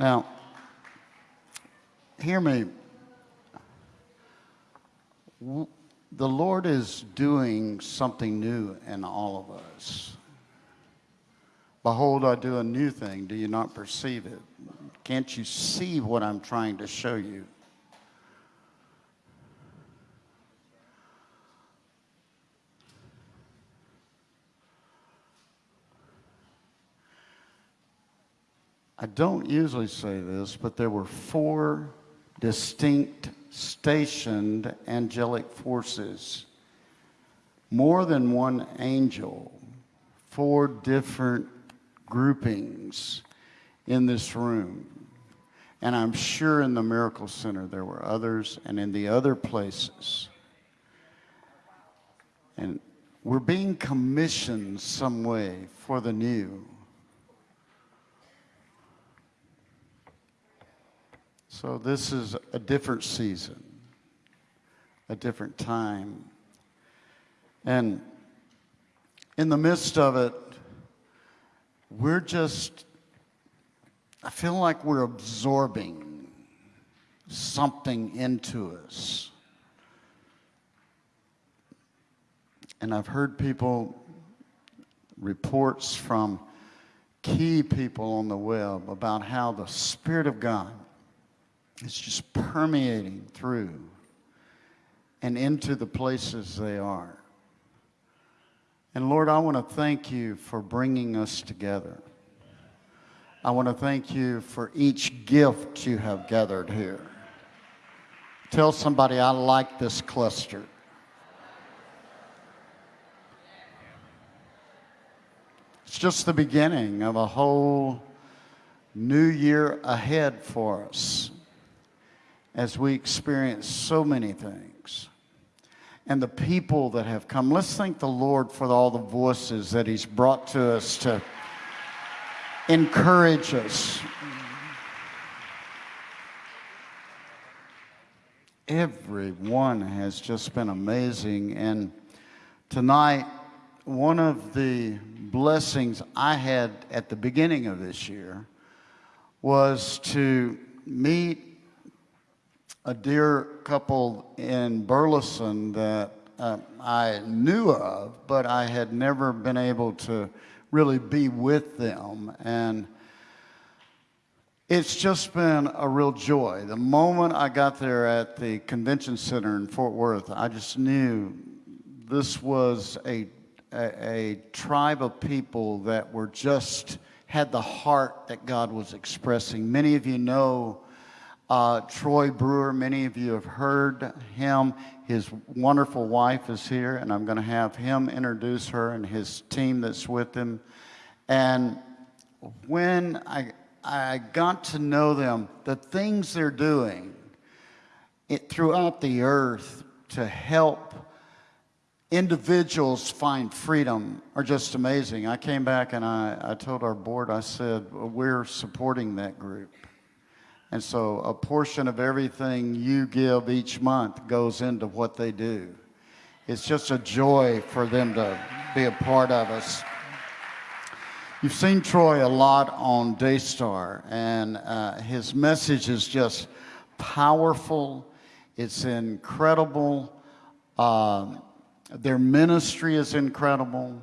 Now, hear me. The Lord is doing something new in all of us. Behold, I do a new thing. Do you not perceive it? Can't you see what I'm trying to show you? I don't usually say this, but there were four distinct stationed angelic forces, more than one angel, four different groupings in this room. And I'm sure in the Miracle Center there were others, and in the other places. And we're being commissioned some way for the new. So this is a different season, a different time. And in the midst of it, we're just, I feel like we're absorbing something into us. And I've heard people, reports from key people on the web about how the Spirit of God is just permeating through and into the places they are. And Lord, I want to thank you for bringing us together. I want to thank you for each gift you have gathered here. Tell somebody, I like this cluster. It's just the beginning of a whole new year ahead for us as we experience so many things. And the people that have come. Let's thank the Lord for all the voices that He's brought to us to encourage us. Everyone has just been amazing. And tonight, one of the blessings I had at the beginning of this year was to meet a dear couple in Burleson that uh, I knew of, but I had never been able to really be with them. And it's just been a real joy. The moment I got there at the convention center in Fort Worth, I just knew this was a, a, a tribe of people that were just had the heart that God was expressing. Many of you know uh, Troy Brewer, many of you have heard him. His wonderful wife is here, and I'm going to have him introduce her and his team that's with him. And when I, I got to know them, the things they're doing it, throughout the earth to help individuals find freedom are just amazing. I came back and I, I told our board, I said, we're supporting that group. And so a portion of everything you give each month goes into what they do. It's just a joy for them to be a part of us. You've seen Troy a lot on Daystar, and uh, his message is just powerful. It's incredible. Um, their ministry is incredible.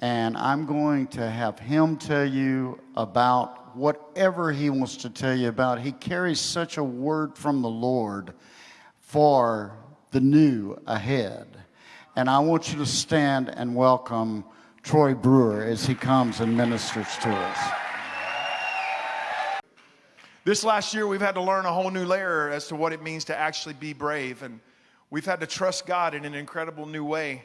And I'm going to have him tell you about whatever he wants to tell you about. He carries such a word from the Lord for the new ahead. And I want you to stand and welcome Troy Brewer as he comes and ministers to us. This last year, we've had to learn a whole new layer as to what it means to actually be brave. And we've had to trust God in an incredible new way.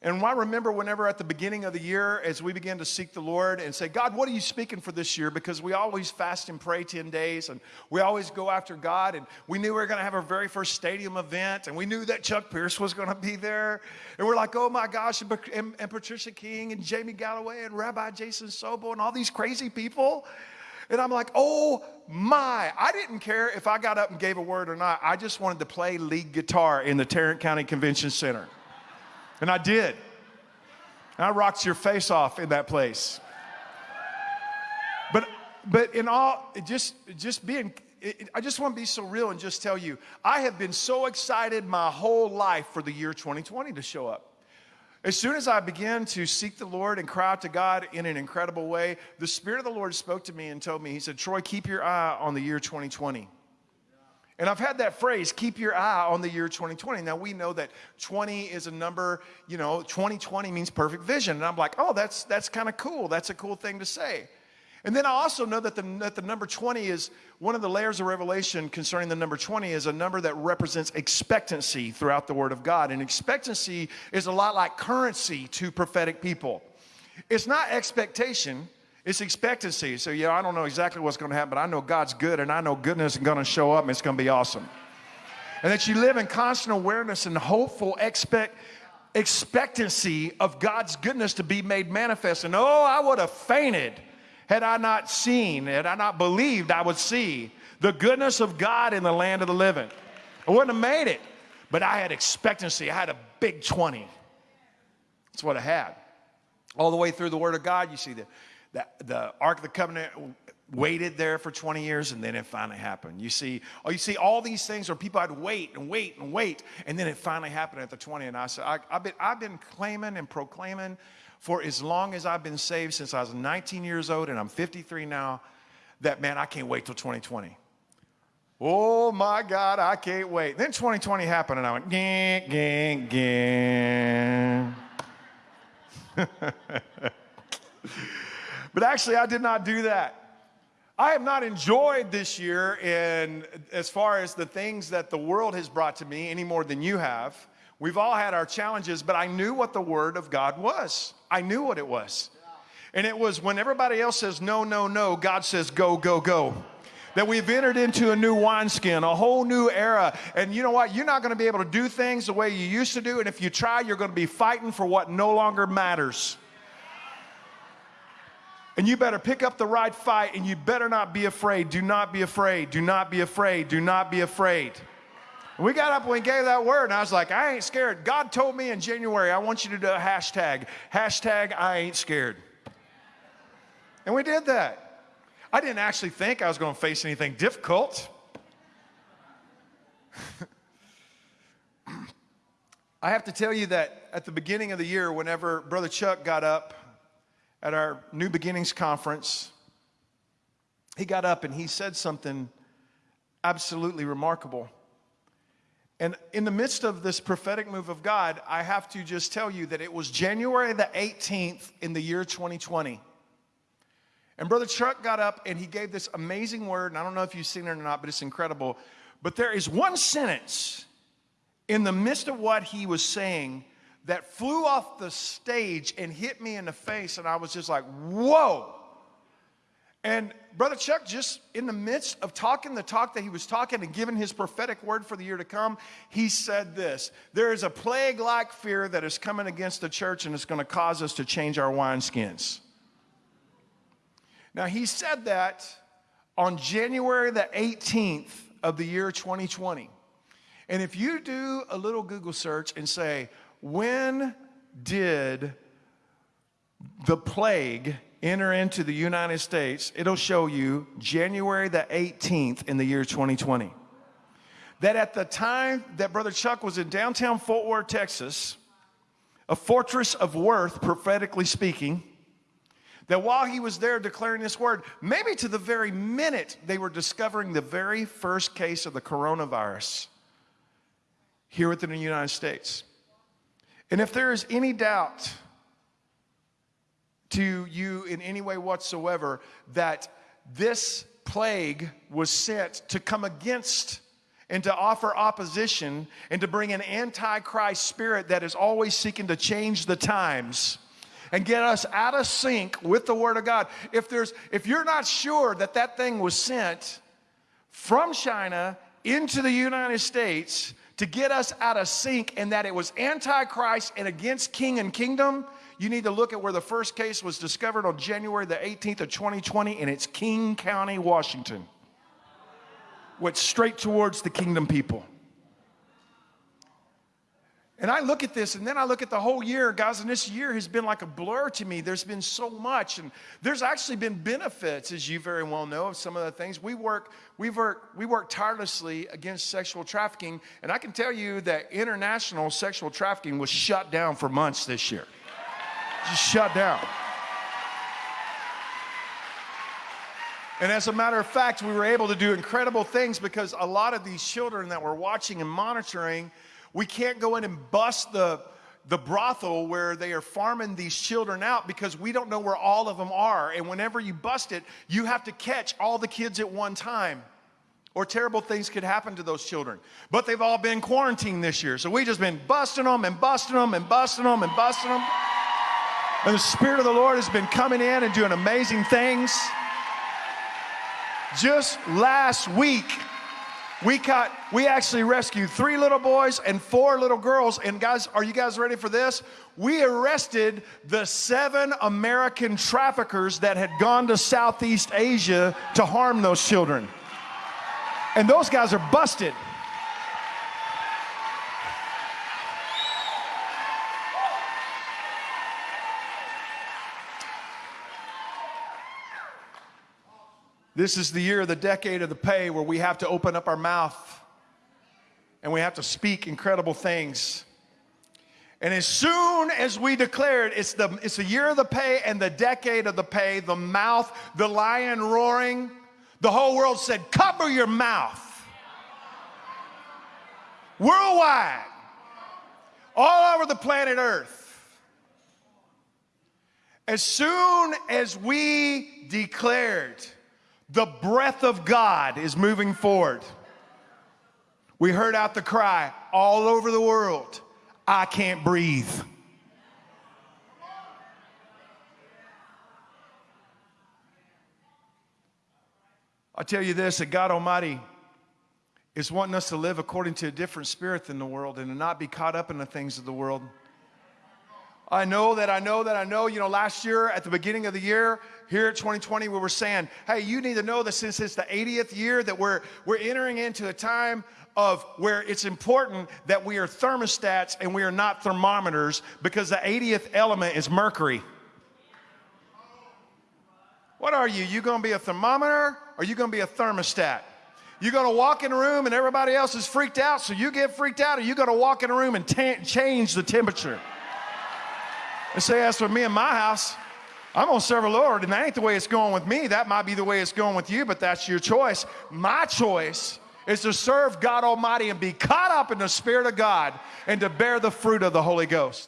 And I remember whenever at the beginning of the year, as we began to seek the Lord and say, God, what are you speaking for this year? Because we always fast and pray 10 days and we always go after God. And we knew we were going to have our very first stadium event and we knew that Chuck Pierce was going to be there. And we're like, oh my gosh, and, and, and Patricia King and Jamie Galloway and Rabbi Jason Sobel and all these crazy people. And I'm like, oh my. I didn't care if I got up and gave a word or not. I just wanted to play lead guitar in the Tarrant County Convention Center. And I did. And I rocked your face off in that place. But but in all, it just just being, it- I just want to be so real and just tell you, I have been so excited my whole life for the year 2020 to show up. As soon as I began to seek the Lord and cry out to God in an incredible way, the Spirit of the Lord spoke to me and told me, He said, Troy, keep your eye on the year 2020. And I've had that phrase, keep your eye on the year 2020. Now we know that 20 is a number, you know, 2020 means perfect vision. And I'm like, oh, that's, that's kind of cool. That's a cool thing to say. And then I also know that the, that the number 20 is one of the layers of revelation concerning the number 20 is a number that represents expectancy throughout the Word of God. And expectancy is a lot like currency to prophetic people. It's not expectation, it's expectancy. So, yeah, I don't know exactly what's going to happen, but I know God's good and I know goodness is going to show up and it's going to be awesome. And that you live in constant awareness and hopeful expect, expectancy of God's goodness to be made manifest. And oh, I would have fainted had I not seen, had I not believed I would see the goodness of God in the land of the living. I wouldn't have made it, but I had expectancy. I had a big 20. That's what I had. All the way through the Word of God, you see the, the, the Ark of the Covenant waited there for 20 years and then it finally happened. You see, oh, you see all these things where people had wait and wait and wait, and then it finally happened at the 20. And I said, I, I've, been, I've been claiming and proclaiming for as long as I've been saved since I was 19 years old and I'm 53 now, that man, I can't wait till 2020. Oh my God, I can't wait. Then 2020 happened and I went, gang, gang, gang. but actually, I did not do that. I have not enjoyed this year in as far as the things that the world has brought to me any more than you have. We've all had our challenges, but I knew what the word of God was. I knew what it was. And it was when everybody else says no, no, no, God says go, go, go. That we've entered into a new wineskin, a whole new era. And you know what? You're not going to be able to do things the way you used to do. And if you try, you're going to be fighting for what no longer matters. And you better pick up the right fight and you better not be afraid. Do not be afraid. Do not be afraid. Do not be afraid. We got up and we gave that word, and I was like, I ain't scared. God told me in January, I want you to do a hashtag. Hashtag I ain't scared. And we did that. I didn't actually think I was going to face anything difficult. I have to tell you that at the beginning of the year, whenever Brother Chuck got up at our New Beginnings conference, he got up and he said something absolutely remarkable. And in the midst of this prophetic move of God, I have to just tell you that it was January the 18th in the year 2020. And Brother Chuck got up and he gave this amazing word. And I don't know if you've seen it or not, but it's incredible. But there is one sentence in the midst of what he was saying that flew off the stage and hit me in the face. And I was just like, whoa. And Brother Chuck, just in the midst of talking the talk that he was talking and giving his prophetic word for the year to come, he said this There is a plague like fear that is coming against the church and it's going to cause us to change our wineskins. Now, he said that on January the 18th of the year 2020. And if you do a little Google search and say, when did the plague enter into the United States, it'll show you January the 18th in the year 2020. That at the time that Brother Chuck was in downtown Fort Worth, Texas, a fortress of worth, prophetically speaking, that while he was there declaring this word, maybe to the very minute they were discovering the very first case of the coronavirus here within the United States. And if there is any doubt to you in any way whatsoever that this plague was sent to come against and to offer opposition and to bring an antichrist spirit that is always seeking to change the times and get us out of sync with the word of god if there's if you're not sure that that thing was sent from china into the united states to get us out of sync and that it was antichrist and against king and kingdom you need to look at where the first case was discovered on January the 18th of 2020, and it's King County, Washington. Went straight towards the kingdom people. And I look at this and then I look at the whole year, guys, and this year has been like a blur to me. There's been so much, and there's actually been benefits, as you very well know, of some of the things. We work, we work, we work tirelessly against sexual trafficking, and I can tell you that international sexual trafficking was shut down for months this year. Just shut down. And as a matter of fact, we were able to do incredible things because a lot of these children that we're watching and monitoring, we can't go in and bust the, the brothel where they are farming these children out because we don't know where all of them are. And whenever you bust it, you have to catch all the kids at one time. Or terrible things could happen to those children. But they've all been quarantined this year. So we just been busting them and busting them and busting them and busting them. And the Spirit of the Lord has been coming in and doing amazing things. Just last week, we caught, we actually rescued three little boys and four little girls. And guys, are you guys ready for this? We arrested the seven American traffickers that had gone to Southeast Asia to harm those children. And those guys are busted. This is the year, the decade of the pay, where we have to open up our mouth and we have to speak incredible things. And as soon as we declared it's the, it's the year of the pay and the decade of the pay, the mouth, the lion roaring, the whole world said, Cover your mouth. Worldwide, all over the planet Earth. As soon as we declared, the breath of God is moving forward. We heard out the cry all over the world I can't breathe. I tell you this that God Almighty is wanting us to live according to a different spirit than the world and to not be caught up in the things of the world. I know that I know that I know. You know, last year at the beginning of the year, here at 2020, we were saying, hey, you need to know that since it's the 80th year that we're we're entering into a time of where it's important that we are thermostats and we are not thermometers because the 80th element is mercury. What are you? You gonna be a thermometer or you gonna be a thermostat? You're gonna walk in a room and everybody else is freaked out, so you get freaked out, or you gonna walk in a room and change the temperature? And say, as for me and my house, I'm gonna serve the Lord, and that ain't the way it's going with me. That might be the way it's going with you, but that's your choice. My choice is to serve God Almighty and be caught up in the Spirit of God and to bear the fruit of the Holy Ghost.